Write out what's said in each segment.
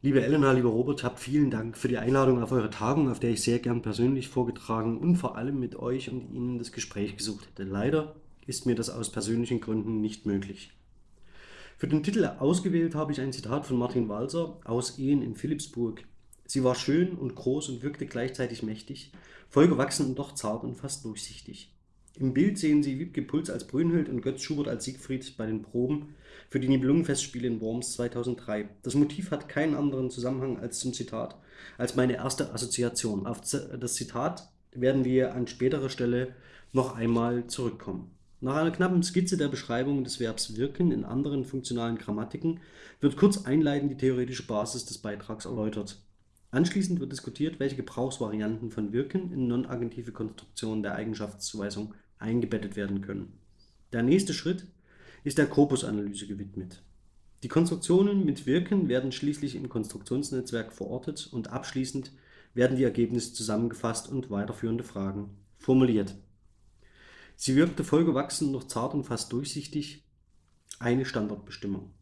Liebe Elena, lieber Robert, habt vielen Dank für die Einladung auf eure Tagung, auf der ich sehr gern persönlich vorgetragen und vor allem mit euch und Ihnen das Gespräch gesucht hätte. Leider ist mir das aus persönlichen Gründen nicht möglich. Für den Titel ausgewählt habe ich ein Zitat von Martin Walser aus Ehen in Philipsburg. Sie war schön und groß und wirkte gleichzeitig mächtig, vollgewachsen und doch zart und fast durchsichtig. Im Bild sehen Sie Wiebke Puls als Brünnhild und Götz Schubert als Siegfried bei den Proben für die Nibelungenfestspiele in Worms 2003. Das Motiv hat keinen anderen Zusammenhang als zum Zitat, als meine erste Assoziation. Auf das Zitat werden wir an späterer Stelle noch einmal zurückkommen. Nach einer knappen Skizze der Beschreibung des Verbs wirken in anderen funktionalen Grammatiken wird kurz einleitend die theoretische Basis des Beitrags erläutert. Anschließend wird diskutiert, welche Gebrauchsvarianten von wirken in non-agentive Konstruktionen der Eigenschaftszuweisung eingebettet werden können. Der nächste Schritt ist der Korpusanalyse gewidmet. Die Konstruktionen mit Wirken werden schließlich im Konstruktionsnetzwerk verortet und abschließend werden die Ergebnisse zusammengefasst und weiterführende Fragen formuliert. Sie wirkte vollgewachsen, noch zart und fast durchsichtig, eine Standardbestimmung.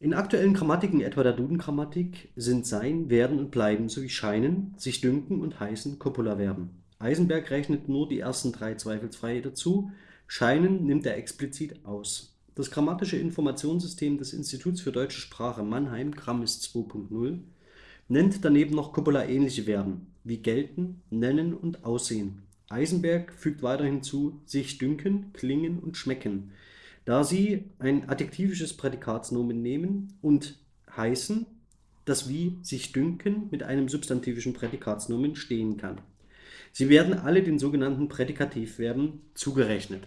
In aktuellen Grammatiken, etwa der Duden-Grammatik, sind sein, werden und bleiben sowie scheinen, sich dünken und heißen Copula-Verben. Eisenberg rechnet nur die ersten drei zweifelsfrei dazu, Scheinen nimmt er explizit aus. Das grammatische Informationssystem des Instituts für deutsche Sprache Mannheim (Grammis 2.0) nennt daneben noch Copula-ähnliche Verben wie gelten, nennen und aussehen. Eisenberg fügt weiter hinzu sich dünken, klingen und schmecken, da sie ein adjektivisches Prädikatsnomen nehmen und heißen, das wie sich dünken mit einem substantivischen Prädikatsnomen stehen kann Sie werden alle den sogenannten Prädikativverben zugerechnet.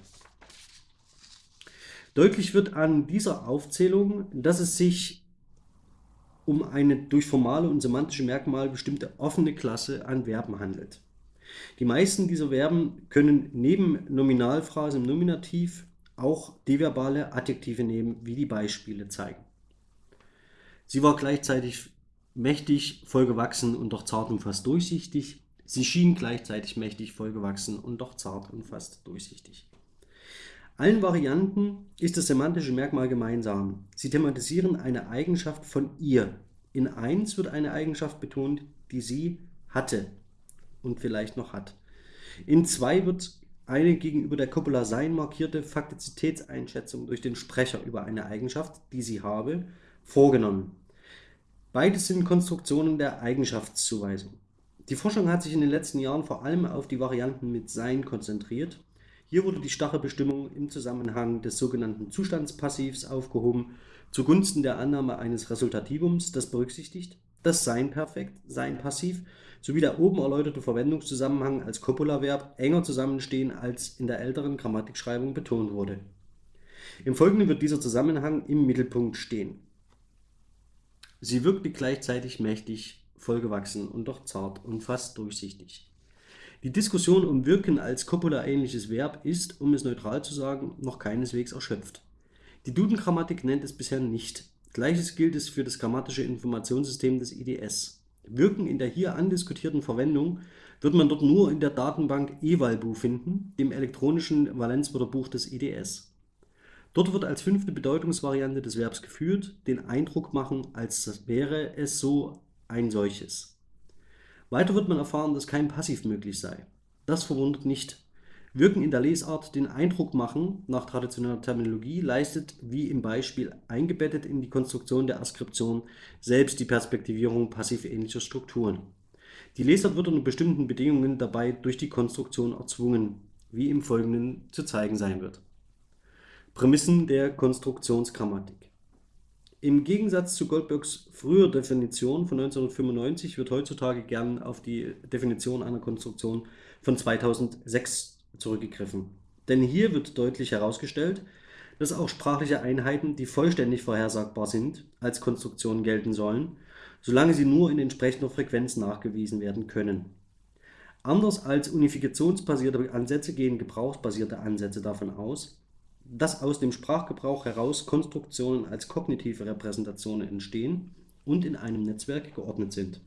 Deutlich wird an dieser Aufzählung, dass es sich um eine durch formale und semantische Merkmale bestimmte offene Klasse an Verben handelt. Die meisten dieser Verben können neben Nominalphrase im Nominativ auch deverbale Adjektive nehmen, wie die Beispiele zeigen. Sie war gleichzeitig mächtig, vollgewachsen und doch zart und fast durchsichtig. Sie schien gleichzeitig mächtig, vollgewachsen und doch zart und fast durchsichtig. Allen Varianten ist das semantische Merkmal gemeinsam. Sie thematisieren eine Eigenschaft von ihr. In 1 wird eine Eigenschaft betont, die sie hatte und vielleicht noch hat. In 2 wird eine gegenüber der Copula Sein markierte Faktizitätseinschätzung durch den Sprecher über eine Eigenschaft, die sie habe, vorgenommen. Beides sind Konstruktionen der Eigenschaftszuweisung. Die Forschung hat sich in den letzten Jahren vor allem auf die Varianten mit Sein konzentriert. Hier wurde die starre Bestimmung im Zusammenhang des sogenannten Zustandspassivs aufgehoben, zugunsten der Annahme eines Resultativums, das berücksichtigt, dass Sein Perfekt, Sein Passiv sowie der oben erläuterte Verwendungszusammenhang als Copula-Verb enger zusammenstehen, als in der älteren Grammatikschreibung betont wurde. Im Folgenden wird dieser Zusammenhang im Mittelpunkt stehen. Sie wirkte gleichzeitig mächtig vollgewachsen und doch zart und fast durchsichtig. Die Diskussion um Wirken als Copula-ähnliches Verb ist, um es neutral zu sagen, noch keineswegs erschöpft. Die Duden-Grammatik nennt es bisher nicht. Gleiches gilt es für das grammatische Informationssystem des IDS. Wirken in der hier andiskutierten Verwendung wird man dort nur in der Datenbank evalbu finden, dem elektronischen Valenzwörterbuch des IDS. Dort wird als fünfte Bedeutungsvariante des Verbs geführt, den Eindruck machen, als wäre es so ein solches. Weiter wird man erfahren, dass kein Passiv möglich sei. Das verwundert nicht. Wirken in der Lesart den Eindruck machen, nach traditioneller Terminologie, leistet, wie im Beispiel eingebettet in die Konstruktion der Askription, selbst die Perspektivierung passiv-ähnlicher Strukturen. Die Lesart wird unter bestimmten Bedingungen dabei durch die Konstruktion erzwungen, wie im Folgenden zu zeigen sein wird. Prämissen der Konstruktionsgrammatik im Gegensatz zu Goldbergs früher Definition von 1995 wird heutzutage gern auf die Definition einer Konstruktion von 2006 zurückgegriffen. Denn hier wird deutlich herausgestellt, dass auch sprachliche Einheiten, die vollständig vorhersagbar sind, als Konstruktion gelten sollen, solange sie nur in entsprechender Frequenz nachgewiesen werden können. Anders als unifikationsbasierte Ansätze gehen gebrauchsbasierte Ansätze davon aus, dass aus dem Sprachgebrauch heraus Konstruktionen als kognitive Repräsentationen entstehen und in einem Netzwerk geordnet sind.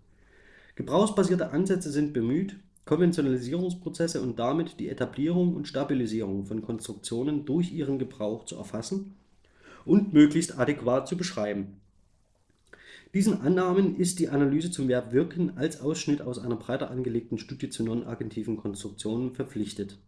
Gebrauchsbasierte Ansätze sind bemüht, Konventionalisierungsprozesse und damit die Etablierung und Stabilisierung von Konstruktionen durch ihren Gebrauch zu erfassen und möglichst adäquat zu beschreiben. Diesen Annahmen ist die Analyse zum Verb wirken als Ausschnitt aus einer breiter angelegten Studie zu non-agentiven Konstruktionen verpflichtet.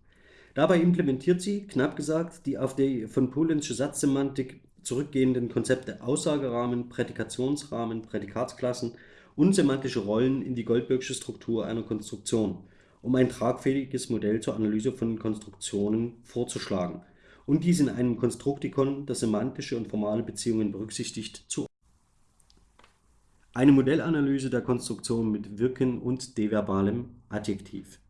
Dabei implementiert sie, knapp gesagt, die auf die von Polensche Satzsemantik zurückgehenden Konzepte Aussagerahmen, Prädikationsrahmen, Prädikatsklassen und semantische Rollen in die Goldbergsche Struktur einer Konstruktion, um ein tragfähiges Modell zur Analyse von Konstruktionen vorzuschlagen und dies in einem Konstruktikon, das semantische und formale Beziehungen berücksichtigt, zu eine Modellanalyse der Konstruktion mit Wirken und deverbalem Adjektiv.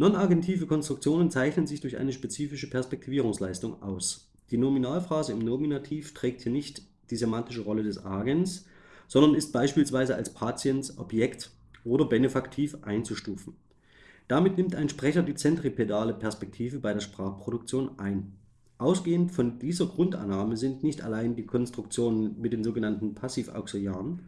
Non-agentive Konstruktionen zeichnen sich durch eine spezifische Perspektivierungsleistung aus. Die Nominalphrase im Nominativ trägt hier nicht die semantische Rolle des Agens, sondern ist beispielsweise als Patiens, Objekt oder Benefaktiv einzustufen. Damit nimmt ein Sprecher die zentripedale Perspektive bei der Sprachproduktion ein. Ausgehend von dieser Grundannahme sind nicht allein die Konstruktionen mit den sogenannten Passivauxiliaren,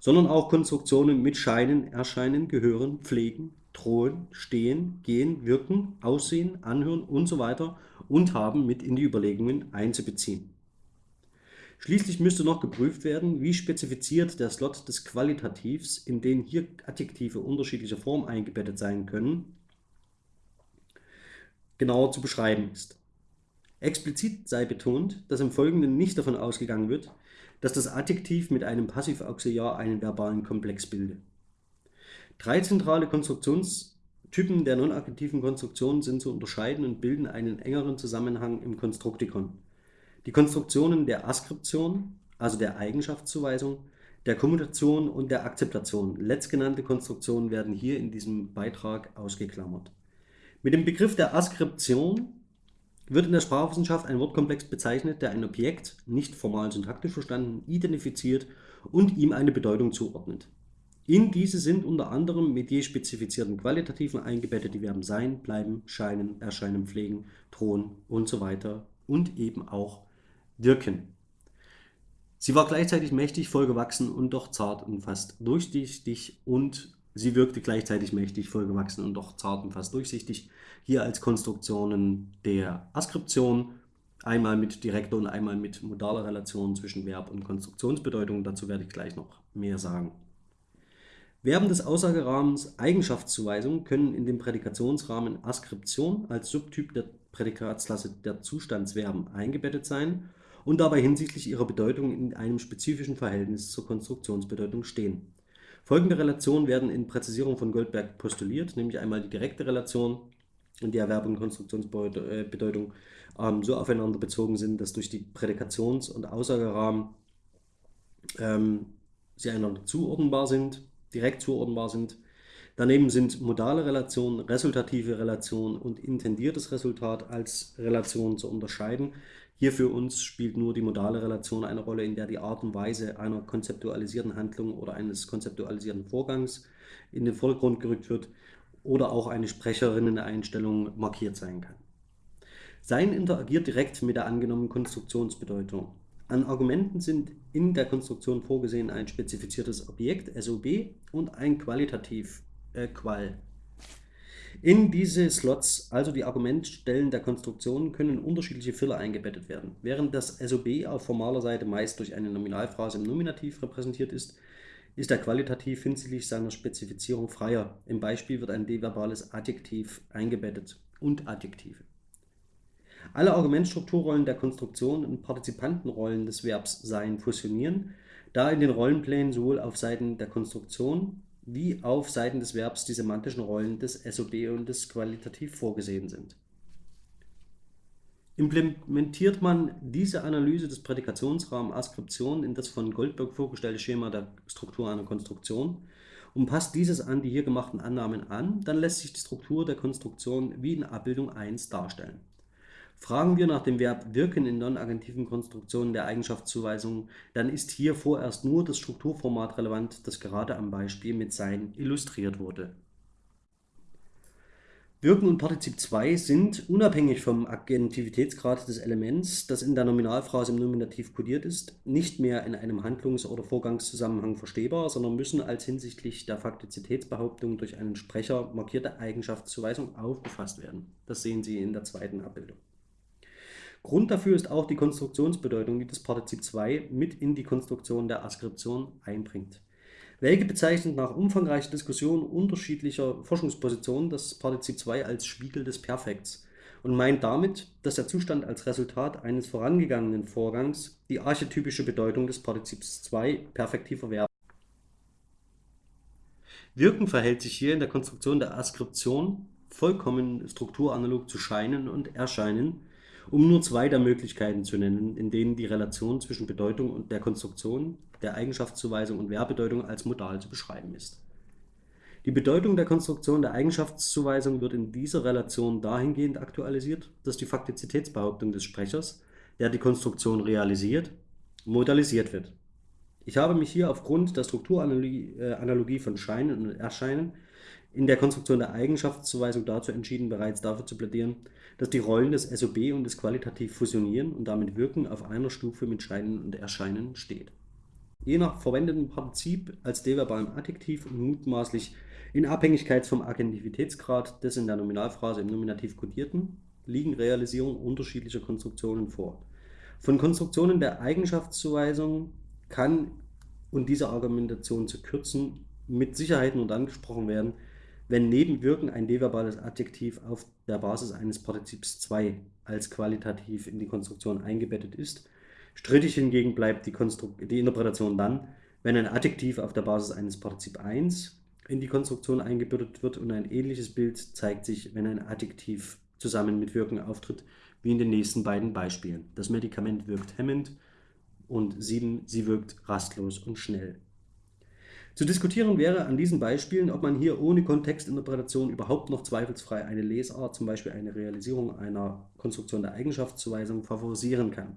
sondern auch Konstruktionen mit Scheinen, Erscheinen, Gehören, Pflegen, Drohen, Stehen, Gehen, Wirken, Aussehen, Anhören usw. So und haben mit in die Überlegungen einzubeziehen. Schließlich müsste noch geprüft werden, wie spezifiziert der Slot des Qualitativs, in den hier Adjektive unterschiedlicher Form eingebettet sein können, genauer zu beschreiben ist. Explizit sei betont, dass im Folgenden nicht davon ausgegangen wird, dass das Adjektiv mit einem Passivauxiliar einen verbalen Komplex bilde. Drei zentrale Konstruktionstypen der non-adjektiven Konstruktion sind zu unterscheiden und bilden einen engeren Zusammenhang im Konstruktikon. Die Konstruktionen der Askription, also der Eigenschaftszuweisung, der Kommunikation und der Akzeptation. Letztgenannte Konstruktionen werden hier in diesem Beitrag ausgeklammert. Mit dem Begriff der Askription wird in der Sprachwissenschaft ein Wortkomplex bezeichnet, der ein Objekt, nicht formal syntaktisch verstanden, identifiziert und ihm eine Bedeutung zuordnet. In diese sind unter anderem mit je spezifizierten Qualitativen eingebettet die Verben sein, bleiben, scheinen, erscheinen, pflegen, drohen und so weiter und eben auch wirken. Sie war gleichzeitig mächtig, vollgewachsen und doch zart und fast durchsichtig und Sie wirkte gleichzeitig mächtig, vollgewachsen und doch zart und fast durchsichtig. Hier als Konstruktionen der Askription, einmal mit direkter und einmal mit modaler Relation zwischen Verb und Konstruktionsbedeutung. Dazu werde ich gleich noch mehr sagen. Verben des Aussagerahmens Eigenschaftszuweisung können in dem Prädikationsrahmen Askription als Subtyp der Prädikatsklasse der Zustandsverben eingebettet sein und dabei hinsichtlich ihrer Bedeutung in einem spezifischen Verhältnis zur Konstruktionsbedeutung stehen. Folgende Relationen werden in Präzisierung von Goldberg postuliert, nämlich einmal die direkte Relation, in der Verb und Konstruktionsbedeutung ähm, so aufeinander bezogen sind, dass durch die Prädikations- und Aussagerahmen ähm, sie einander zuordnenbar sind, direkt zuordnenbar sind. Daneben sind modale Relationen, resultative Relationen und intendiertes Resultat als Relationen zu unterscheiden. Hier für uns spielt nur die modale Relation eine Rolle, in der die Art und Weise einer konzeptualisierten Handlung oder eines konzeptualisierten Vorgangs in den Vordergrund gerückt wird oder auch eine Sprecherinnen-Einstellung markiert sein kann. Sein interagiert direkt mit der angenommenen Konstruktionsbedeutung. An Argumenten sind in der Konstruktion vorgesehen ein spezifiziertes Objekt, SOB, und ein Qualitativ, äh, Qual, in diese Slots, also die Argumentstellen der Konstruktion, können unterschiedliche Filler eingebettet werden. Während das SOB auf formaler Seite meist durch eine Nominalphrase im Nominativ repräsentiert ist, ist er qualitativ hinsichtlich seiner Spezifizierung freier. Im Beispiel wird ein deverbales Adjektiv eingebettet und Adjektive. Alle Argumentstrukturrollen der Konstruktion und Partizipantenrollen des Verbs Sein fusionieren, da in den Rollenplänen sowohl auf Seiten der Konstruktion wie auf Seiten des Verbs die semantischen Rollen des SOB und des Qualitativ vorgesehen sind. Implementiert man diese Analyse des Prädikationsrahmens Askription in das von Goldberg vorgestellte Schema der Struktur einer Konstruktion und passt dieses an die hier gemachten Annahmen an, dann lässt sich die Struktur der Konstruktion wie in Abbildung 1 darstellen. Fragen wir nach dem Verb wirken in non-agentiven Konstruktionen der Eigenschaftszuweisung, dann ist hier vorerst nur das Strukturformat relevant, das gerade am Beispiel mit sein illustriert wurde. Wirken und Partizip 2 sind, unabhängig vom Agentivitätsgrad des Elements, das in der Nominalphrase im Nominativ kodiert ist, nicht mehr in einem Handlungs- oder Vorgangszusammenhang verstehbar, sondern müssen als hinsichtlich der Faktizitätsbehauptung durch einen Sprecher markierte Eigenschaftszuweisung aufgefasst werden. Das sehen Sie in der zweiten Abbildung. Grund dafür ist auch die Konstruktionsbedeutung, die das Partizip 2 mit in die Konstruktion der Askription einbringt. Welke bezeichnet nach umfangreicher Diskussion unterschiedlicher Forschungspositionen das Partizip 2 als Spiegel des Perfekts und meint damit, dass der Zustand als Resultat eines vorangegangenen Vorgangs die archetypische Bedeutung des Partizips 2 perfektiv erwerben. Wirken verhält sich hier in der Konstruktion der Askription vollkommen strukturanalog zu Scheinen und Erscheinen, um nur zwei der Möglichkeiten zu nennen, in denen die Relation zwischen Bedeutung und der Konstruktion, der Eigenschaftszuweisung und Verbedeutung als modal zu beschreiben ist. Die Bedeutung der Konstruktion der Eigenschaftszuweisung wird in dieser Relation dahingehend aktualisiert, dass die Faktizitätsbehauptung des Sprechers, der die Konstruktion realisiert, modalisiert wird. Ich habe mich hier aufgrund der Strukturanalogie von Scheinen und Erscheinen in der Konstruktion der Eigenschaftszuweisung dazu entschieden, bereits dafür zu plädieren, dass die Rollen des SOB und des Qualitativ fusionieren und damit Wirken auf einer Stufe mit Scheinen und Erscheinen steht. Je nach verwendetem Partizip als deverbalem Adjektiv und mutmaßlich in Abhängigkeit vom Agentivitätsgrad des in der Nominalphrase im Nominativ kodierten, liegen Realisierungen unterschiedlicher Konstruktionen vor. Von Konstruktionen der Eigenschaftszuweisung kann, und diese Argumentation zu kürzen, mit Sicherheit nur dann gesprochen werden, wenn neben Wirken ein deverbales Adjektiv auf der Basis eines Partizips 2 als qualitativ in die Konstruktion eingebettet ist. Strittig hingegen bleibt die, die Interpretation dann, wenn ein Adjektiv auf der Basis eines Partizip 1 in die Konstruktion eingebettet wird und ein ähnliches Bild zeigt sich, wenn ein Adjektiv zusammen mit Wirken auftritt, wie in den nächsten beiden Beispielen. Das Medikament wirkt hemmend und 7, sie wirkt rastlos und schnell. Zu diskutieren wäre an diesen Beispielen, ob man hier ohne Kontextinterpretation überhaupt noch zweifelsfrei eine Lesart, zum Beispiel eine Realisierung einer Konstruktion der Eigenschaftszuweisung, favorisieren kann.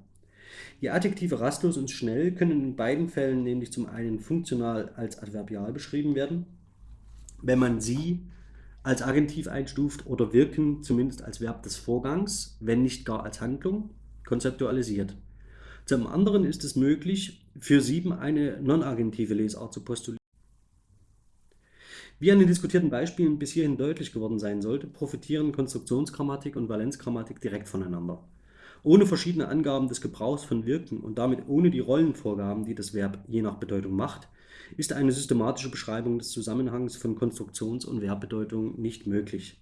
Die Adjektive rastlos und schnell können in beiden Fällen nämlich zum einen funktional als Adverbial beschrieben werden wenn man sie als Agentiv einstuft oder wirken zumindest als Verb des Vorgangs, wenn nicht gar als Handlung, konzeptualisiert. Zum anderen ist es möglich, für 7 eine non-agentive Lesart zu postulieren. Wie an den diskutierten Beispielen bis hierhin deutlich geworden sein sollte, profitieren Konstruktionsgrammatik und Valenzgrammatik direkt voneinander. Ohne verschiedene Angaben des Gebrauchs von Wirken und damit ohne die Rollenvorgaben, die das Verb je nach Bedeutung macht, ist eine systematische Beschreibung des Zusammenhangs von Konstruktions- und Verbbedeutung nicht möglich.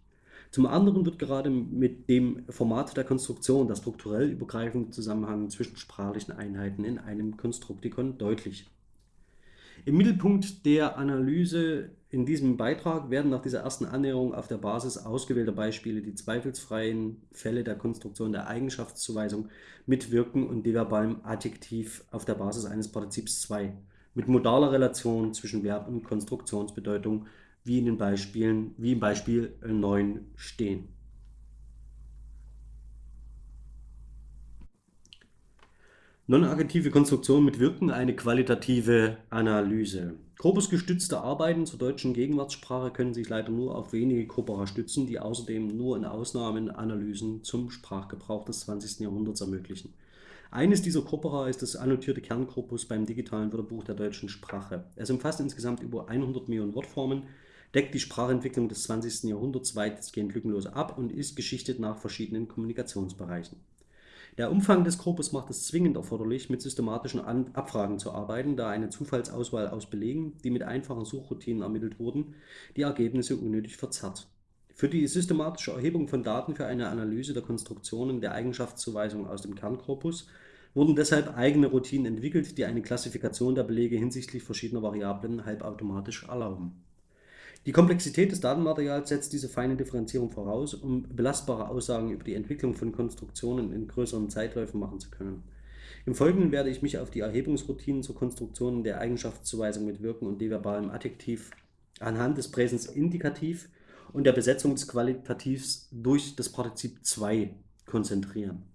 Zum anderen wird gerade mit dem Format der Konstruktion der strukturell übergreifende Zusammenhang zwischen sprachlichen Einheiten in einem Konstruktikon deutlich. Im Mittelpunkt der Analyse in diesem Beitrag werden nach dieser ersten Annäherung auf der Basis ausgewählter Beispiele die zweifelsfreien Fälle der Konstruktion der Eigenschaftszuweisung mit Wirken und deverbalem Adjektiv auf der Basis eines Partizips 2 mit modaler Relation zwischen Verb und Konstruktionsbedeutung, wie in den Beispielen, wie im Beispiel 9 stehen. Non-agentive Konstruktion mit Wirken eine qualitative Analyse. Korpusgestützte Arbeiten zur deutschen Gegenwartssprache können sich leider nur auf wenige Corpora stützen, die außerdem nur in Ausnahmen Analysen zum Sprachgebrauch des 20. Jahrhunderts ermöglichen. Eines dieser Corpora ist das annotierte Kernkorpus beim digitalen Wörterbuch der deutschen Sprache. Es umfasst insgesamt über 100 Millionen Wortformen, deckt die Sprachentwicklung des 20. Jahrhunderts weitestgehend lückenlos ab und ist geschichtet nach verschiedenen Kommunikationsbereichen. Der Umfang des Korpus macht es zwingend erforderlich, mit systematischen Abfragen zu arbeiten, da eine Zufallsauswahl aus Belegen, die mit einfachen Suchroutinen ermittelt wurden, die Ergebnisse unnötig verzerrt. Für die systematische Erhebung von Daten für eine Analyse der Konstruktionen der Eigenschaftszuweisung aus dem Kernkorpus wurden deshalb eigene Routinen entwickelt, die eine Klassifikation der Belege hinsichtlich verschiedener Variablen halbautomatisch erlauben. Die Komplexität des Datenmaterials setzt diese feine Differenzierung voraus, um belastbare Aussagen über die Entwicklung von Konstruktionen in größeren Zeitläufen machen zu können. Im Folgenden werde ich mich auf die Erhebungsroutinen zur Konstruktion der Eigenschaftszuweisung mit Wirken und deverbalem Adjektiv anhand des Präsens Indikativ und der Besetzung des Qualitativs durch das Partizip 2 konzentrieren.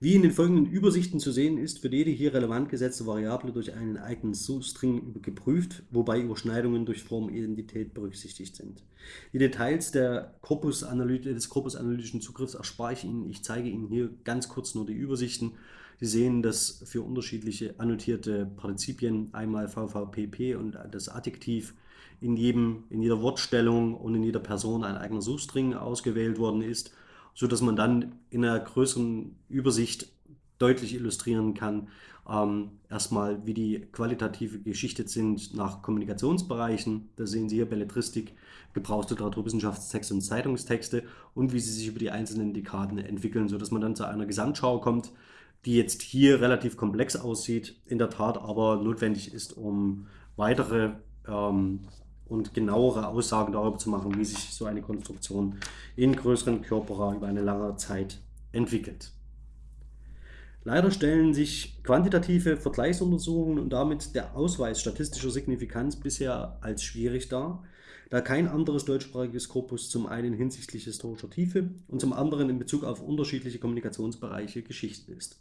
Wie in den folgenden Übersichten zu sehen ist, wird jede hier relevant gesetzte Variable durch einen eigenen Substring geprüft, wobei Überschneidungen durch Formidentität berücksichtigt sind. Die Details der Corpus des korpusanalytischen Zugriffs erspare ich Ihnen. Ich zeige Ihnen hier ganz kurz nur die Übersichten. Sie sehen, dass für unterschiedliche annotierte Partizipien einmal VVPP und das Adjektiv in, jedem, in jeder Wortstellung und in jeder Person ein eigener Suchstring ausgewählt worden ist, sodass man dann in einer größeren Übersicht deutlich illustrieren kann, ähm, erstmal, wie die qualitative geschichtet sind nach Kommunikationsbereichen. Da sehen Sie hier Belletristik, Gebrauchsliteratur, Wissenschaftstexte und Zeitungstexte und wie sie sich über die einzelnen Dekaden entwickeln, sodass man dann zu einer Gesamtschau kommt, die jetzt hier relativ komplex aussieht, in der Tat aber notwendig ist, um weitere ähm, und genauere Aussagen darüber zu machen, wie sich so eine Konstruktion in größeren Körpera über eine lange Zeit entwickelt. Leider stellen sich quantitative Vergleichsuntersuchungen und damit der Ausweis statistischer Signifikanz bisher als schwierig dar, da kein anderes deutschsprachiges Korpus zum einen hinsichtlich historischer Tiefe und zum anderen in Bezug auf unterschiedliche Kommunikationsbereiche geschichtet ist.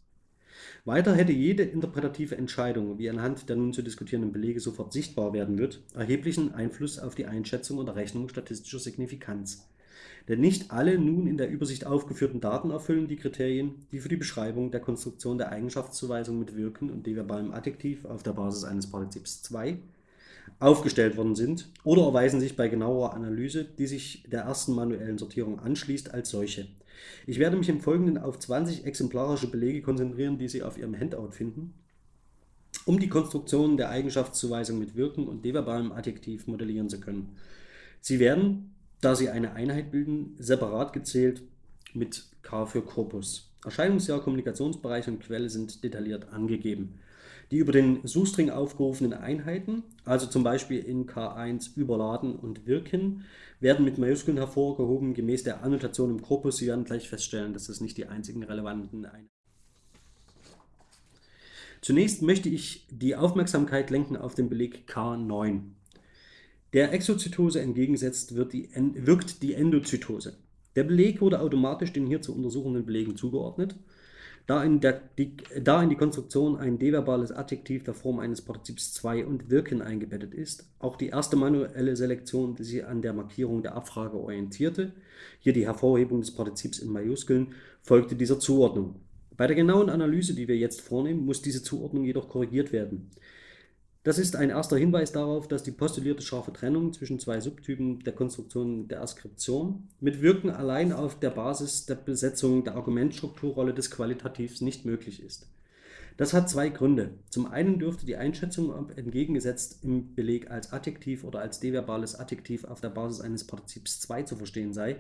Weiter hätte jede interpretative Entscheidung, wie anhand der nun zu diskutierenden Belege sofort sichtbar werden wird, erheblichen Einfluss auf die Einschätzung und Errechnung statistischer Signifikanz. Denn nicht alle nun in der Übersicht aufgeführten Daten erfüllen die Kriterien, die für die Beschreibung der Konstruktion der Eigenschaftszuweisung mit Wirken und deverbalem Adjektiv auf der Basis eines Partizips 2 aufgestellt worden sind oder erweisen sich bei genauerer Analyse, die sich der ersten manuellen Sortierung anschließt, als solche. Ich werde mich im Folgenden auf 20 exemplarische Belege konzentrieren, die Sie auf Ihrem Handout finden, um die Konstruktion der Eigenschaftszuweisung mit Wirken und deverbalem Adjektiv modellieren zu können. Sie werden da sie eine Einheit bilden, separat gezählt mit K für Korpus. Erscheinungsjahr, Kommunikationsbereich und Quelle sind detailliert angegeben. Die über den Suchstring aufgerufenen Einheiten, also zum Beispiel in K1 überladen und wirken, werden mit Majuskeln hervorgehoben, gemäß der Annotation im Korpus. Sie werden gleich feststellen, dass das nicht die einzigen relevanten Einheiten Zunächst möchte ich die Aufmerksamkeit lenken auf den Beleg K9. Der Exozytose entgegensetzt wird die, wirkt die Endozytose. Der Beleg wurde automatisch den hier zu untersuchenden Belegen zugeordnet, da in, der, die, da in die Konstruktion ein deverbales Adjektiv der Form eines Partizips 2 und wirken eingebettet ist. Auch die erste manuelle Selektion, die sich an der Markierung der Abfrage orientierte, hier die Hervorhebung des Partizips in Majuskeln, folgte dieser Zuordnung. Bei der genauen Analyse, die wir jetzt vornehmen, muss diese Zuordnung jedoch korrigiert werden. Das ist ein erster Hinweis darauf, dass die postulierte scharfe Trennung zwischen zwei Subtypen der Konstruktion der Askription mit Wirken allein auf der Basis der Besetzung der Argumentstrukturrolle des Qualitativs nicht möglich ist. Das hat zwei Gründe. Zum einen dürfte die Einschätzung, ob entgegengesetzt im Beleg als Adjektiv oder als deverbales Adjektiv auf der Basis eines Partizips 2 zu verstehen sei,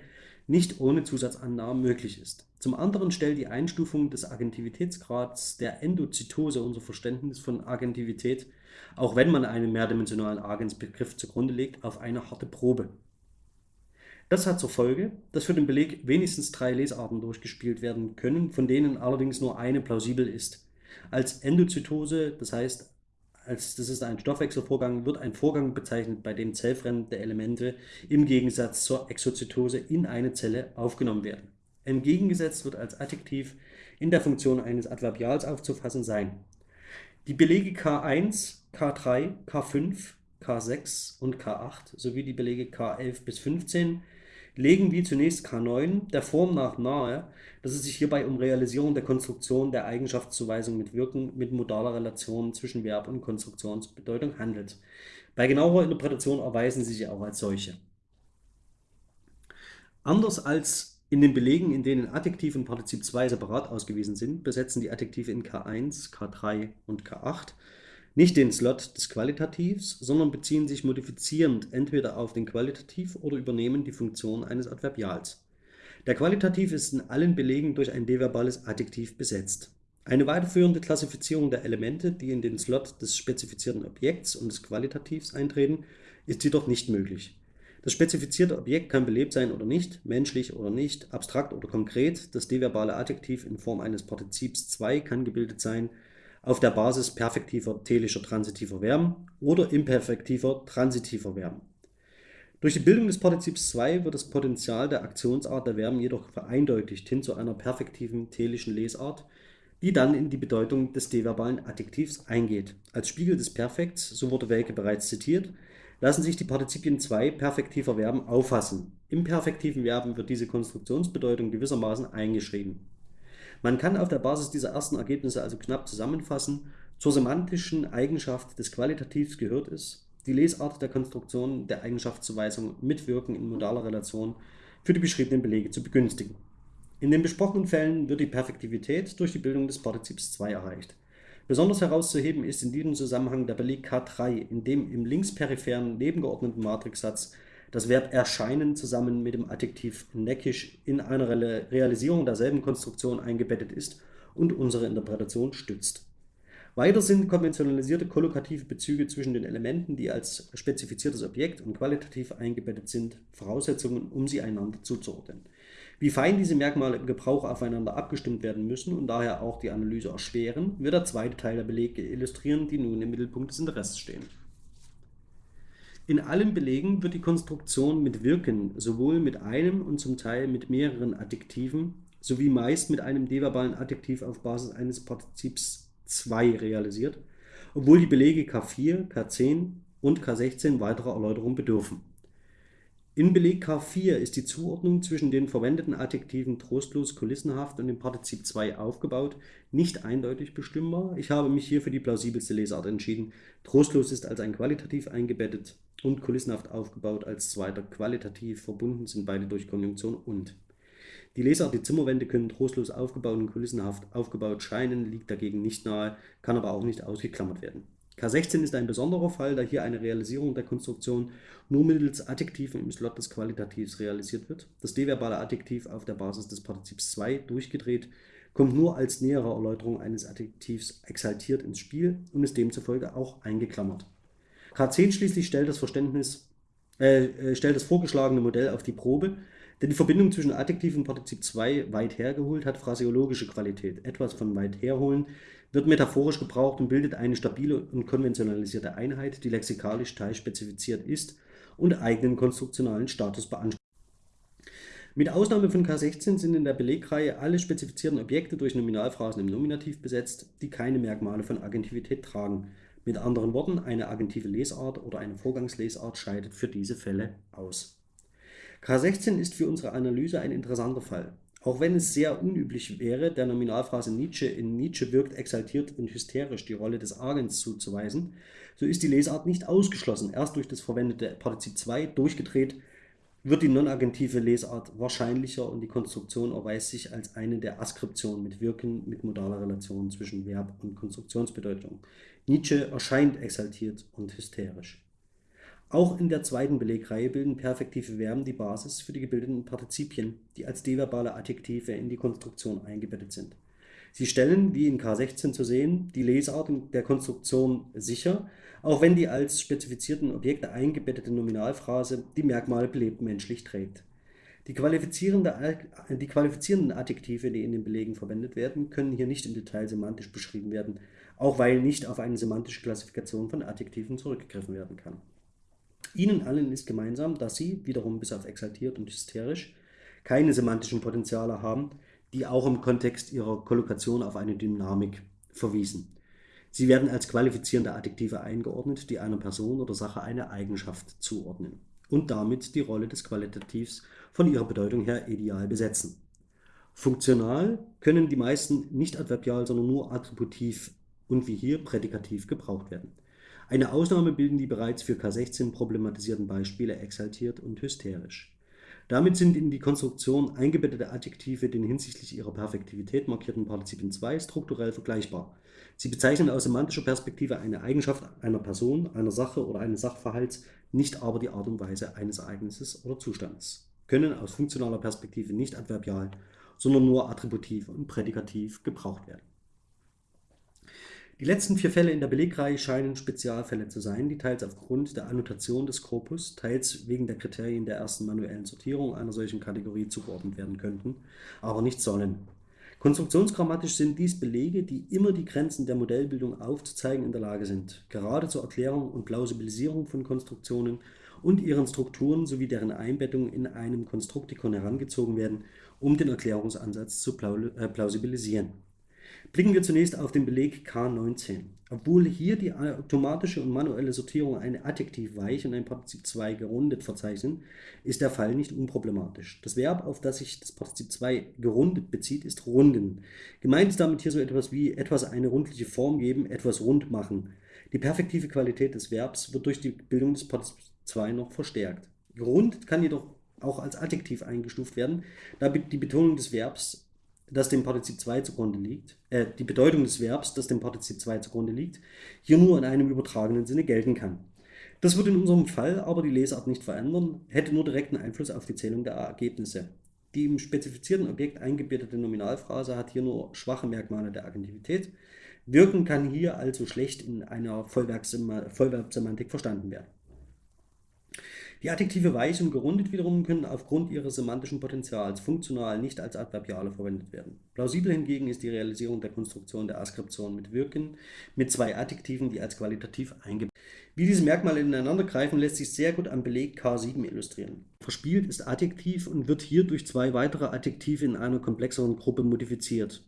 nicht ohne Zusatzannahmen möglich ist. Zum anderen stellt die Einstufung des Agentivitätsgrads der Endozytose unser Verständnis von Agentivität auch wenn man einen mehrdimensionalen Agensbegriff zugrunde legt, auf eine harte Probe. Das hat zur Folge, dass für den Beleg wenigstens drei Lesarten durchgespielt werden können, von denen allerdings nur eine plausibel ist. Als Endozytose, das heißt, als das ist ein Stoffwechselvorgang, wird ein Vorgang bezeichnet, bei dem zellfremde Elemente im Gegensatz zur Exozytose in eine Zelle aufgenommen werden. Entgegengesetzt wird als Adjektiv in der Funktion eines Adverbials aufzufassen sein. Die Belege K1, K3, K5, K6 und K8 sowie die Belege K11 bis 15 legen wie zunächst K9 der Form nach nahe, dass es sich hierbei um Realisierung der Konstruktion der Eigenschaftszuweisung mit Wirken mit modaler Relation zwischen Verb und Konstruktionsbedeutung handelt. Bei genauerer Interpretation erweisen sie sich auch als solche. Anders als in den Belegen, in denen Adjektiv und Partizip 2 separat ausgewiesen sind, besetzen die Adjektive in K1, K3 und K8 nicht den Slot des Qualitativs, sondern beziehen sich modifizierend entweder auf den Qualitativ oder übernehmen die Funktion eines Adverbials. Der Qualitativ ist in allen Belegen durch ein deverbales Adjektiv besetzt. Eine weiterführende Klassifizierung der Elemente, die in den Slot des spezifizierten Objekts und des Qualitativs eintreten, ist jedoch nicht möglich. Das spezifizierte Objekt kann belebt sein oder nicht, menschlich oder nicht, abstrakt oder konkret. Das deverbale Adjektiv in Form eines Partizips 2 kann gebildet sein auf der Basis perfektiver telischer transitiver Verben oder imperfektiver transitiver Verben. Durch die Bildung des Partizips 2 wird das Potenzial der Aktionsart der Verben jedoch vereindeutigt hin zu einer perfektiven telischen Lesart, die dann in die Bedeutung des deverbalen Adjektivs eingeht. Als Spiegel des Perfekts, so wurde Welke bereits zitiert, lassen sich die Partizipien 2 perfektiver Verben auffassen. Im perfektiven Verben wird diese Konstruktionsbedeutung gewissermaßen eingeschrieben. Man kann auf der Basis dieser ersten Ergebnisse also knapp zusammenfassen, zur semantischen Eigenschaft des Qualitativs gehört es, die Lesart der Konstruktion der Eigenschaftszuweisung mit Wirken in modaler Relation für die beschriebenen Belege zu begünstigen. In den besprochenen Fällen wird die Perfektivität durch die Bildung des Partizips 2 erreicht. Besonders herauszuheben ist in diesem Zusammenhang der Beleg K3, in dem im linksperipheren nebengeordneten Matrixsatz das Verb erscheinen zusammen mit dem Adjektiv neckisch in einer Realisierung derselben Konstruktion eingebettet ist und unsere Interpretation stützt. Weiter sind konventionalisierte kollokative Bezüge zwischen den Elementen, die als spezifiziertes Objekt und qualitativ eingebettet sind, Voraussetzungen, um sie einander zuzuordnen. Wie fein diese Merkmale im Gebrauch aufeinander abgestimmt werden müssen und daher auch die Analyse erschweren, wird der zweite Teil der Belege illustrieren, die nun im Mittelpunkt des Interesses stehen. In allen Belegen wird die Konstruktion mit Wirken sowohl mit einem und zum Teil mit mehreren Adjektiven sowie meist mit einem deverbalen Adjektiv auf Basis eines Partizips 2 realisiert, obwohl die Belege K4, K10 und K16 weiterer Erläuterung bedürfen. In Beleg K4 ist die Zuordnung zwischen den verwendeten Adjektiven trostlos, kulissenhaft und dem Partizip 2 aufgebaut, nicht eindeutig bestimmbar. Ich habe mich hier für die plausibelste Lesart entschieden. Trostlos ist als ein qualitativ eingebettet und kulissenhaft aufgebaut als zweiter qualitativ verbunden sind beide durch Konjunktion und. Die Lesart, die Zimmerwände können trostlos aufgebaut und kulissenhaft aufgebaut scheinen, liegt dagegen nicht nahe, kann aber auch nicht ausgeklammert werden. K16 ist ein besonderer Fall, da hier eine Realisierung der Konstruktion nur mittels Adjektiven im Slot des Qualitativs realisiert wird. Das deverbale Adjektiv auf der Basis des Partizips 2 durchgedreht kommt nur als nähere Erläuterung eines Adjektivs exaltiert ins Spiel und ist demzufolge auch eingeklammert. K10 schließlich stellt das Verständnis, äh, äh stellt das vorgeschlagene Modell auf die Probe denn die Verbindung zwischen Adjektiv und Partizip 2 weit hergeholt hat phraseologische Qualität. Etwas von weit herholen wird metaphorisch gebraucht und bildet eine stabile und konventionalisierte Einheit, die lexikalisch teilspezifiziert ist und eigenen konstruktionalen Status beansprucht. Mit Ausnahme von K16 sind in der Belegreihe alle spezifizierten Objekte durch Nominalphrasen im Nominativ besetzt, die keine Merkmale von Agentivität tragen. Mit anderen Worten, eine agentive Lesart oder eine Vorgangslesart scheidet für diese Fälle aus. K16 ist für unsere Analyse ein interessanter Fall. Auch wenn es sehr unüblich wäre, der Nominalphrase Nietzsche in Nietzsche wirkt exaltiert und hysterisch die Rolle des Agens zuzuweisen, so ist die Lesart nicht ausgeschlossen. Erst durch das verwendete Partizip 2 durchgedreht wird die non-agentive Lesart wahrscheinlicher und die Konstruktion erweist sich als eine der Askriptionen mit Wirken mit modaler Relation zwischen Verb und Konstruktionsbedeutung. Nietzsche erscheint exaltiert und hysterisch. Auch in der zweiten Belegreihe bilden perfektive Verben die Basis für die gebildeten Partizipien, die als deverbale Adjektive in die Konstruktion eingebettet sind. Sie stellen, wie in K16 zu sehen, die Lesart der Konstruktion sicher, auch wenn die als spezifizierten Objekte eingebettete Nominalphrase die Merkmale belebt menschlich trägt. Die, die qualifizierenden Adjektive, die in den Belegen verwendet werden, können hier nicht im Detail semantisch beschrieben werden, auch weil nicht auf eine semantische Klassifikation von Adjektiven zurückgegriffen werden kann. Ihnen allen ist gemeinsam, dass sie, wiederum bis auf exaltiert und hysterisch, keine semantischen Potenziale haben, die auch im Kontext ihrer Kollokation auf eine Dynamik verwiesen. Sie werden als qualifizierende Adjektive eingeordnet, die einer Person oder Sache eine Eigenschaft zuordnen und damit die Rolle des Qualitativs von ihrer Bedeutung her ideal besetzen. Funktional können die meisten nicht adverbial, sondern nur attributiv und wie hier prädikativ gebraucht werden. Eine Ausnahme bilden die bereits für K16 problematisierten Beispiele exaltiert und hysterisch. Damit sind in die Konstruktion eingebettete Adjektive den hinsichtlich ihrer Perfektivität markierten Partizipien 2 strukturell vergleichbar. Sie bezeichnen aus semantischer Perspektive eine Eigenschaft einer Person, einer Sache oder eines Sachverhalts, nicht aber die Art und Weise eines Ereignisses oder Zustands, können aus funktionaler Perspektive nicht adverbial, sondern nur attributiv und prädikativ gebraucht werden. Die letzten vier Fälle in der Belegreihe scheinen Spezialfälle zu sein, die teils aufgrund der Annotation des Korpus, teils wegen der Kriterien der ersten manuellen Sortierung einer solchen Kategorie zugeordnet werden könnten, aber nicht sollen. Konstruktionsgrammatisch sind dies Belege, die immer die Grenzen der Modellbildung aufzuzeigen in der Lage sind, gerade zur Erklärung und Plausibilisierung von Konstruktionen und ihren Strukturen sowie deren Einbettung in einem Konstruktikon herangezogen werden, um den Erklärungsansatz zu äh, plausibilisieren. Blicken wir zunächst auf den Beleg K19. Obwohl hier die automatische und manuelle Sortierung eine Adjektiv weich und ein Partizip 2 gerundet verzeichnen, ist der Fall nicht unproblematisch. Das Verb, auf das sich das Partizip 2 gerundet bezieht, ist runden. Gemeint ist damit hier so etwas wie etwas eine rundliche Form geben, etwas rund machen. Die perfektive Qualität des Verbs wird durch die Bildung des Partizips 2 noch verstärkt. Gerundet kann jedoch auch als Adjektiv eingestuft werden, da die Betonung des Verbs, das dem Partizip 2 zugrunde liegt, äh, die Bedeutung des Verbs, das dem Partizip 2 zugrunde liegt, hier nur in einem übertragenen Sinne gelten kann. Das würde in unserem Fall aber die Lesart nicht verändern, hätte nur direkten Einfluss auf die Zählung der Ergebnisse. Die im spezifizierten Objekt eingebettete Nominalphrase hat hier nur schwache Merkmale der Agentivität. Wirken kann hier also schlecht in einer Vollverbsemantik verstanden werden. Die Adjektive weich und gerundet wiederum können aufgrund ihres semantischen Potenzials funktional nicht als Adverbiale verwendet werden. Plausibel hingegen ist die Realisierung der Konstruktion der Askription mit Wirken mit zwei Adjektiven, die als qualitativ eingebettet Wie diese Merkmale ineinander greifen, lässt sich sehr gut am Beleg K7 illustrieren. Verspielt ist Adjektiv und wird hier durch zwei weitere Adjektive in einer komplexeren Gruppe modifiziert.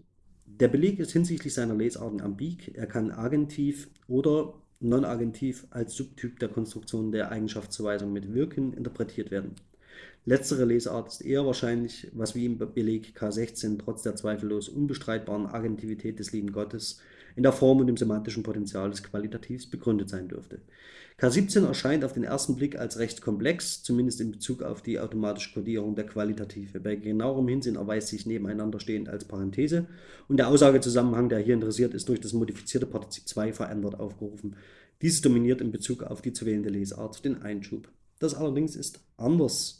Der Beleg ist hinsichtlich seiner Lesarten ambig, er kann Agentiv oder Non-Agentiv als Subtyp der Konstruktion der Eigenschaftszuweisung mit Wirken interpretiert werden. Letztere Lesart ist eher wahrscheinlich, was wie im Beleg K16 trotz der zweifellos unbestreitbaren Agentivität des lieben Gottes in der Form und im semantischen Potenzial des Qualitativs begründet sein dürfte. K17 erscheint auf den ersten Blick als recht komplex, zumindest in Bezug auf die automatische Kodierung der Qualitative. Bei genauerem Hinsehen erweist sich nebeneinander stehend als Parenthese und der Aussagezusammenhang, der hier interessiert ist, durch das modifizierte Partizip 2 verändert aufgerufen. Dieses dominiert in Bezug auf die zu wählende Lesart den Einschub. Das allerdings ist anders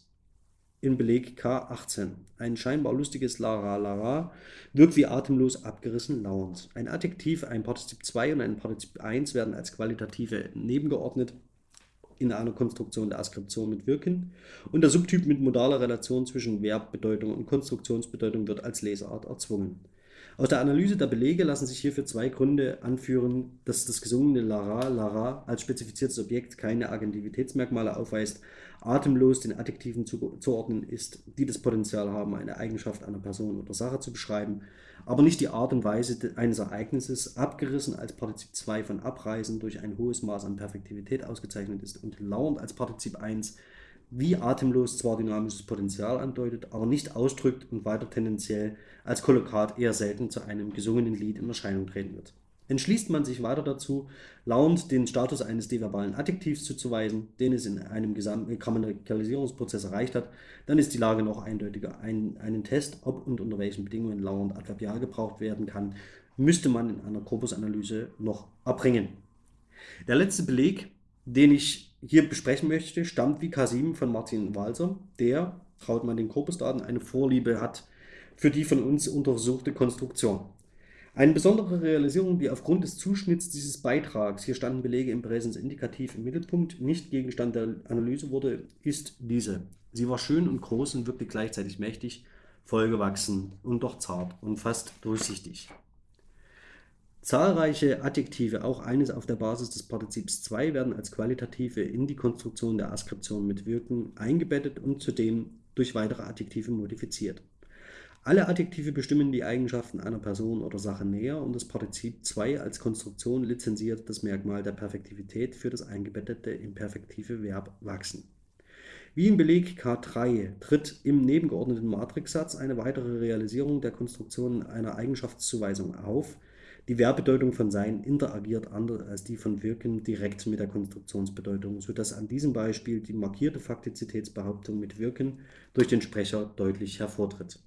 in Beleg K18. Ein scheinbar lustiges Lara Lara wirkt wie atemlos abgerissen lauernd. Ein Adjektiv, ein Partizip 2 und ein Partizip 1 werden als qualitative nebengeordnet in einer Konstruktion der Askription mit Wirken und der Subtyp mit modaler Relation zwischen Verbbedeutung und Konstruktionsbedeutung wird als Leseart erzwungen. Aus der Analyse der Belege lassen sich hierfür zwei Gründe anführen, dass das gesungene Lara, Lara als spezifiziertes Objekt keine Agentivitätsmerkmale aufweist, atemlos den Adjektiven zuzuordnen ist, die das Potenzial haben, eine Eigenschaft einer Person oder Sache zu beschreiben, aber nicht die Art und Weise eines Ereignisses, abgerissen als Partizip 2 von abreisen durch ein hohes Maß an Perfektivität ausgezeichnet ist und lauernd als Partizip 1 wie atemlos zwar dynamisches Potenzial andeutet, aber nicht ausdrückt und weiter tendenziell als Kollokat eher selten zu einem gesungenen Lied in Erscheinung treten wird. Entschließt man sich weiter dazu, lauernd den Status eines deverbalen Adjektivs zuzuweisen, den es in einem Grammatikalisierungsprozess erreicht hat, dann ist die Lage noch eindeutiger. Ein, einen Test, ob und unter welchen Bedingungen lauernd adverbial gebraucht werden kann, müsste man in einer Korpusanalyse noch erbringen. Der letzte Beleg, den ich hier besprechen möchte, stammt wie K7 von Martin Walser, der, traut man den Korpusdaten, eine Vorliebe hat für die von uns untersuchte Konstruktion. Eine besondere Realisierung, die aufgrund des Zuschnitts dieses Beitrags, hier standen Belege im Präsensindikativ im Mittelpunkt, nicht Gegenstand der Analyse wurde, ist diese. Sie war schön und groß und wirkte gleichzeitig mächtig, vollgewachsen und doch zart und fast durchsichtig. Zahlreiche Adjektive, auch eines auf der Basis des Partizips 2, werden als Qualitative in die Konstruktion der Askription mit Wirken eingebettet und zudem durch weitere Adjektive modifiziert. Alle Adjektive bestimmen die Eigenschaften einer Person oder Sache näher und das Partizip 2 als Konstruktion lizenziert das Merkmal der Perfektivität für das eingebettete imperfektive Verb wachsen. Wie im Beleg K3 tritt im nebengeordneten Matrixsatz eine weitere Realisierung der Konstruktion einer Eigenschaftszuweisung auf, die Verbbedeutung von Sein interagiert anders als die von Wirken direkt mit der Konstruktionsbedeutung, sodass an diesem Beispiel die markierte Faktizitätsbehauptung mit Wirken durch den Sprecher deutlich hervortritt.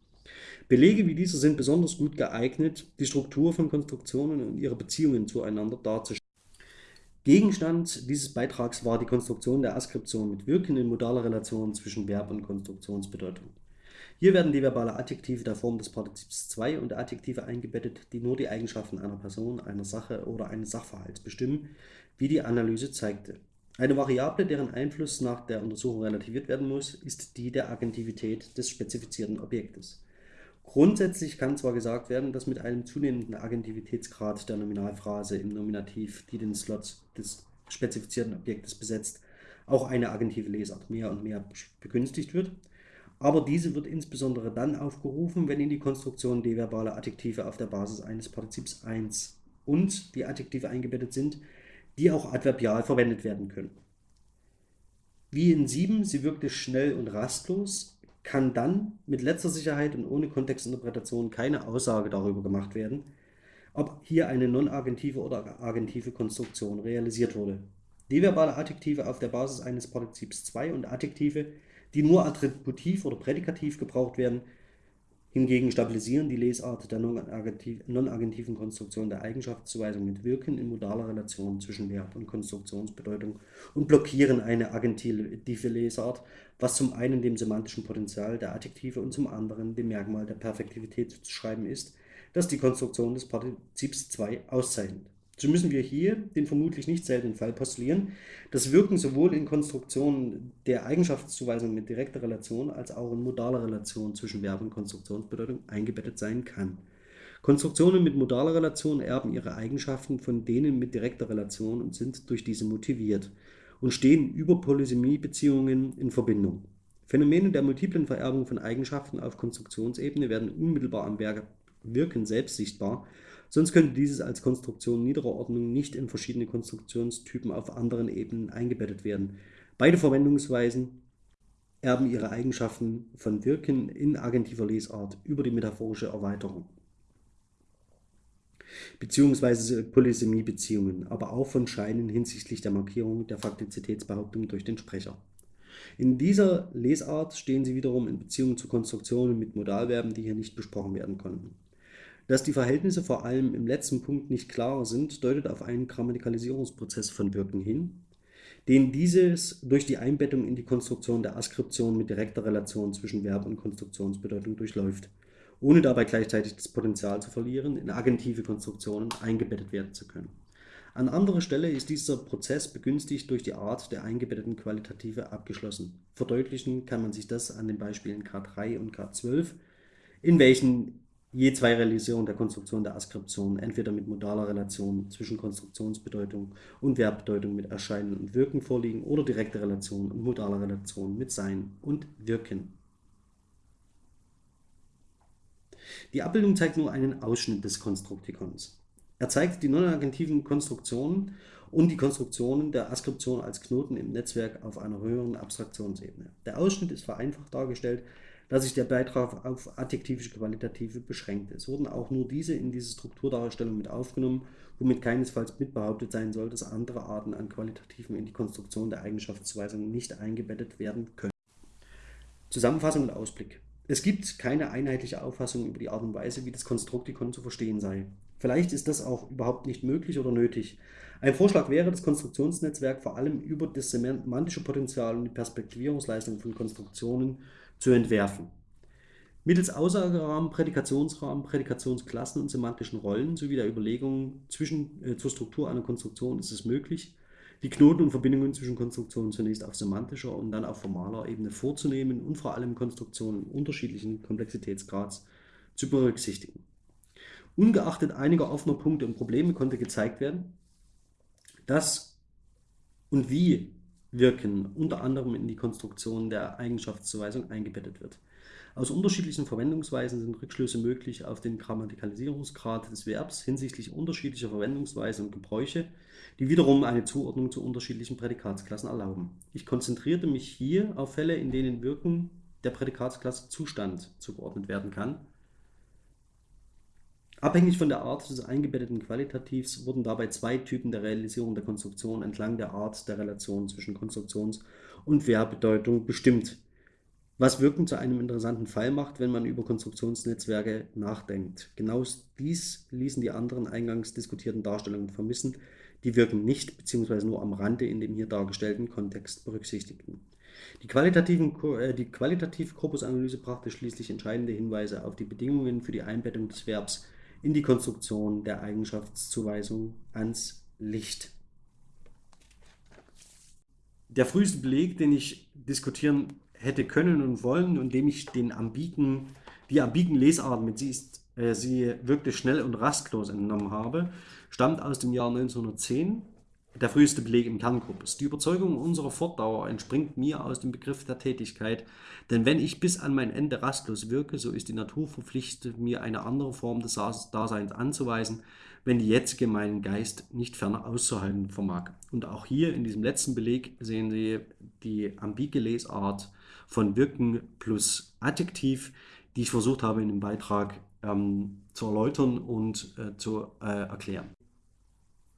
Belege wie diese sind besonders gut geeignet, die Struktur von Konstruktionen und ihre Beziehungen zueinander darzustellen. Gegenstand dieses Beitrags war die Konstruktion der Askription mit Wirken in modaler Relation zwischen Verb und Konstruktionsbedeutung. Hier werden die verbale Adjektive der Form des Partizips 2 und Adjektive eingebettet, die nur die Eigenschaften einer Person, einer Sache oder eines Sachverhalts bestimmen, wie die Analyse zeigte. Eine Variable, deren Einfluss nach der Untersuchung relativiert werden muss, ist die der Agentivität des spezifizierten Objektes. Grundsätzlich kann zwar gesagt werden, dass mit einem zunehmenden Agentivitätsgrad der Nominalphrase im Nominativ, die den Slot des spezifizierten Objektes besetzt, auch eine agentive Lesart mehr und mehr begünstigt wird aber diese wird insbesondere dann aufgerufen, wenn in die Konstruktion deverbale Adjektive auf der Basis eines Partizips 1 und die Adjektive eingebettet sind, die auch adverbial verwendet werden können. Wie in 7, sie wirkte schnell und rastlos, kann dann mit letzter Sicherheit und ohne Kontextinterpretation keine Aussage darüber gemacht werden, ob hier eine non-agentive oder agentive Konstruktion realisiert wurde. Deverbale Adjektive auf der Basis eines Partizips 2 und Adjektive, die nur attributiv oder prädikativ gebraucht werden. Hingegen stabilisieren die Lesart der non-agentiven Konstruktion der Eigenschaftszuweisung mit Wirken in modaler Relation zwischen Verb und Konstruktionsbedeutung und blockieren eine agentive Lesart, was zum einen dem semantischen Potenzial der Adjektive und zum anderen dem Merkmal der Perfektivität zu schreiben ist, das die Konstruktion des Partizips 2 auszeichnet. So müssen wir hier den vermutlich nicht seltenen Fall postulieren, dass Wirken sowohl in Konstruktionen der Eigenschaftszuweisung mit direkter Relation als auch in modaler Relation zwischen Verb und Konstruktionsbedeutung eingebettet sein kann. Konstruktionen mit modaler Relation erben ihre Eigenschaften von denen mit direkter Relation und sind durch diese motiviert und stehen über Polysemie-Beziehungen in Verbindung. Phänomene der multiplen Vererbung von Eigenschaften auf Konstruktionsebene werden unmittelbar am Wirken selbst sichtbar Sonst könnte dieses als Konstruktion niederer Ordnung nicht in verschiedene Konstruktionstypen auf anderen Ebenen eingebettet werden. Beide Verwendungsweisen erben ihre Eigenschaften von Wirken in agentiver Lesart über die metaphorische Erweiterung beziehungsweise Polysemie-Beziehungen, aber auch von Scheinen hinsichtlich der Markierung der Faktizitätsbehauptung durch den Sprecher. In dieser Lesart stehen sie wiederum in Beziehung zu Konstruktionen mit Modalverben, die hier nicht besprochen werden konnten. Dass die Verhältnisse vor allem im letzten Punkt nicht klar sind, deutet auf einen Grammatikalisierungsprozess von Wirken hin, den dieses durch die Einbettung in die Konstruktion der Askription mit direkter Relation zwischen Verb und Konstruktionsbedeutung durchläuft, ohne dabei gleichzeitig das Potenzial zu verlieren, in agentive Konstruktionen eingebettet werden zu können. An anderer Stelle ist dieser Prozess begünstigt durch die Art der eingebetteten Qualitative abgeschlossen. Verdeutlichen kann man sich das an den Beispielen K3 und K12, in welchen je zwei Realisierungen der Konstruktion der Askription, entweder mit modaler Relation zwischen Konstruktionsbedeutung und Verbbedeutung mit Erscheinen und Wirken vorliegen oder direkte Relation und modaler Relation mit Sein und Wirken. Die Abbildung zeigt nur einen Ausschnitt des Konstruktikons. Er zeigt die non-agentiven Konstruktionen und die Konstruktionen der Askription als Knoten im Netzwerk auf einer höheren Abstraktionsebene. Der Ausschnitt ist vereinfacht dargestellt, dass sich der Beitrag auf adjektivische Qualitative beschränkt. Es wurden auch nur diese in diese Strukturdarstellung mit aufgenommen, womit keinesfalls mitbehauptet sein soll, dass andere Arten an Qualitativen in die Konstruktion der Eigenschaftszuweisung nicht eingebettet werden können. Zusammenfassung und Ausblick. Es gibt keine einheitliche Auffassung über die Art und Weise, wie das Konstruktikon zu verstehen sei. Vielleicht ist das auch überhaupt nicht möglich oder nötig. Ein Vorschlag wäre, das Konstruktionsnetzwerk vor allem über das semantische Potenzial und die Perspektivierungsleistung von Konstruktionen zu entwerfen. Mittels Aussagerahmen, Prädikationsrahmen, Prädikationsklassen und semantischen Rollen sowie der Überlegungen zwischen, äh, zur Struktur einer Konstruktion ist es möglich, die Knoten und Verbindungen zwischen Konstruktionen zunächst auf semantischer und dann auf formaler Ebene vorzunehmen und vor allem Konstruktionen unterschiedlichen Komplexitätsgrads zu berücksichtigen. Ungeachtet einiger offener Punkte und Probleme konnte gezeigt werden, dass und wie Wirken unter anderem in die Konstruktion der Eigenschaftszuweisung eingebettet wird. Aus unterschiedlichen Verwendungsweisen sind Rückschlüsse möglich auf den Grammatikalisierungsgrad des Verbs hinsichtlich unterschiedlicher Verwendungsweisen und Gebräuche, die wiederum eine Zuordnung zu unterschiedlichen Prädikatsklassen erlauben. Ich konzentrierte mich hier auf Fälle, in denen Wirken der Prädikatsklasse Zustand zugeordnet werden kann Abhängig von der Art des eingebetteten Qualitativs wurden dabei zwei Typen der Realisierung der Konstruktion entlang der Art der Relation zwischen Konstruktions- und Verbbedeutung bestimmt, was Wirken zu einem interessanten Fall macht, wenn man über Konstruktionsnetzwerke nachdenkt. Genau dies ließen die anderen eingangs diskutierten Darstellungen vermissen, die Wirken nicht bzw. nur am Rande in dem hier dargestellten Kontext berücksichtigten. Die, qualitativen, äh, die qualitative Korpusanalyse brachte schließlich entscheidende Hinweise auf die Bedingungen für die Einbettung des Verbs in die Konstruktion der Eigenschaftszuweisung ans Licht. Der früheste Beleg, den ich diskutieren hätte können und wollen und dem ich den ambigen, die ambigen Lesarten mit sie, ist, äh, sie wirklich schnell und rastlos entnommen habe, stammt aus dem Jahr 1910 der früheste Beleg im Kernkorpus. Die Überzeugung unserer Fortdauer entspringt mir aus dem Begriff der Tätigkeit, denn wenn ich bis an mein Ende rastlos wirke, so ist die Natur verpflichtet, mir eine andere Form des Daseins anzuweisen, wenn die jetzige meinen Geist nicht ferner auszuhalten vermag. Und auch hier in diesem letzten Beleg sehen Sie die ambige Lesart von Wirken plus Adjektiv, die ich versucht habe in dem Beitrag ähm, zu erläutern und äh, zu äh, erklären.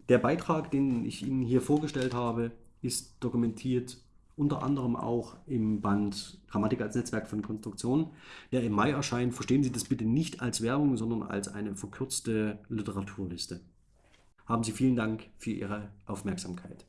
Der Beitrag, den ich Ihnen hier vorgestellt habe, ist dokumentiert unter anderem auch im Band Grammatik als Netzwerk von Konstruktionen, der im Mai erscheint. Verstehen Sie das bitte nicht als Werbung, sondern als eine verkürzte Literaturliste. Haben Sie vielen Dank für Ihre Aufmerksamkeit.